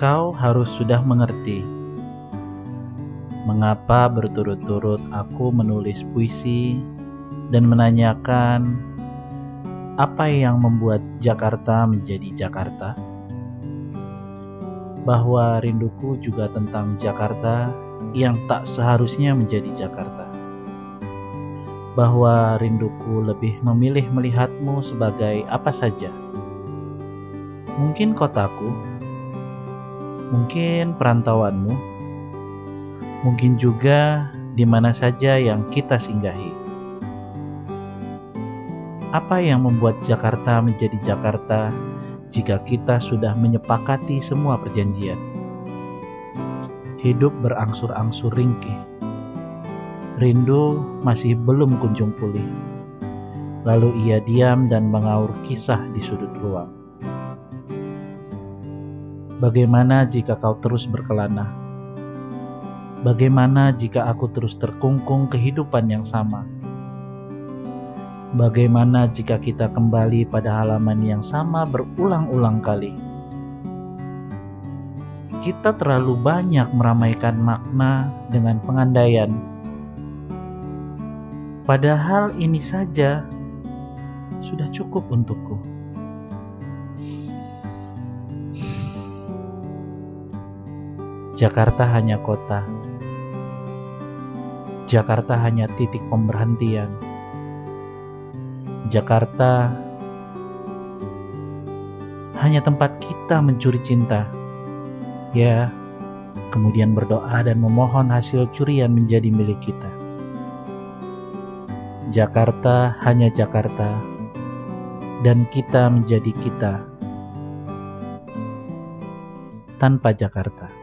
Kau harus sudah mengerti mengapa berturut-turut aku menulis puisi dan menanyakan apa yang membuat Jakarta menjadi Jakarta. Bahwa rinduku juga tentang Jakarta yang tak seharusnya menjadi Jakarta. Bahwa rinduku lebih memilih melihatmu sebagai apa saja. Mungkin kotaku, mungkin perantauanmu, mungkin juga di mana saja yang kita singgahi. Apa yang membuat Jakarta menjadi Jakarta jika kita sudah menyepakati semua perjanjian? Hidup berangsur-angsur ringkih. Rindu masih belum kunjung pulih. Lalu ia diam dan mengaur kisah di sudut ruang. Bagaimana jika kau terus berkelana? Bagaimana jika aku terus terkungkung kehidupan yang sama? Bagaimana jika kita kembali pada halaman yang sama berulang-ulang kali? Kita terlalu banyak meramaikan makna dengan pengandaian. Padahal ini saja sudah cukup untukku. Jakarta hanya kota. Jakarta hanya titik pemberhentian Jakarta hanya tempat kita mencuri cinta. Ya, kemudian berdoa dan memohon hasil curian menjadi milik kita. Jakarta hanya Jakarta, dan kita menjadi kita tanpa Jakarta.